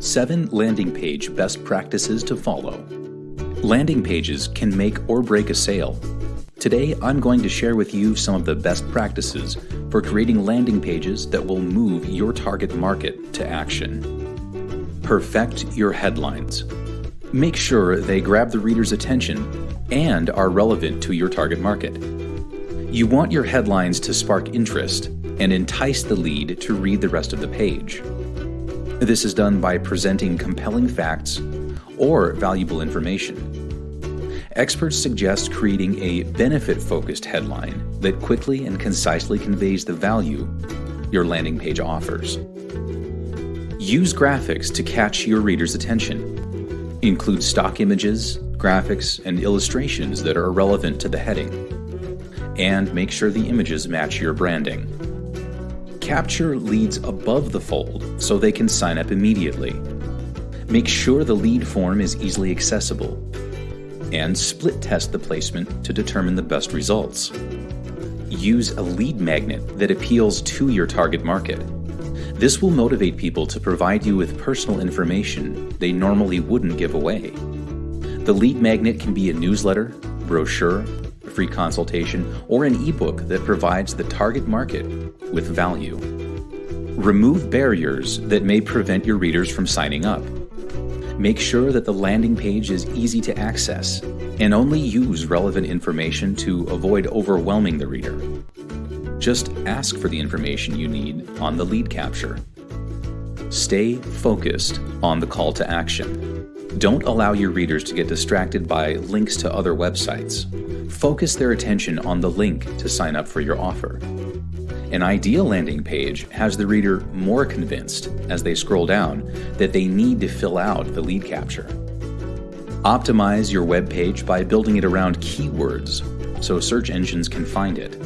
7 Landing Page Best Practices to Follow. Landing pages can make or break a sale. Today, I'm going to share with you some of the best practices for creating landing pages that will move your target market to action. Perfect your headlines. Make sure they grab the reader's attention and are relevant to your target market. You want your headlines to spark interest and entice the lead to read the rest of the page. This is done by presenting compelling facts or valuable information. Experts suggest creating a benefit focused headline that quickly and concisely conveys the value your landing page offers. Use graphics to catch your reader's attention. Include stock images, graphics, and illustrations that are relevant to the heading. And make sure the images match your branding capture leads above the fold so they can sign up immediately. Make sure the lead form is easily accessible. And split test the placement to determine the best results. Use a lead magnet that appeals to your target market. This will motivate people to provide you with personal information they normally wouldn't give away. The lead magnet can be a newsletter, brochure, free consultation, or an ebook that provides the target market with value. Remove barriers that may prevent your readers from signing up. Make sure that the landing page is easy to access and only use relevant information to avoid overwhelming the reader. Just ask for the information you need on the lead capture. Stay focused on the call to action. Don't allow your readers to get distracted by links to other websites. Focus their attention on the link to sign up for your offer. An ideal landing page has the reader more convinced as they scroll down that they need to fill out the lead capture. Optimize your web page by building it around keywords so search engines can find it.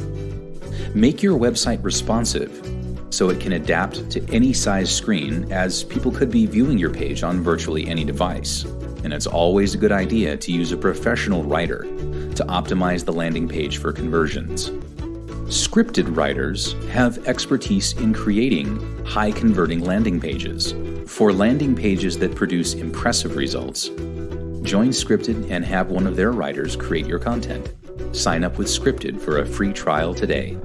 Make your website responsive so it can adapt to any size screen as people could be viewing your page on virtually any device. And it's always a good idea to use a professional writer to optimize the landing page for conversions. Scripted writers have expertise in creating high converting landing pages. For landing pages that produce impressive results, join Scripted and have one of their writers create your content. Sign up with Scripted for a free trial today.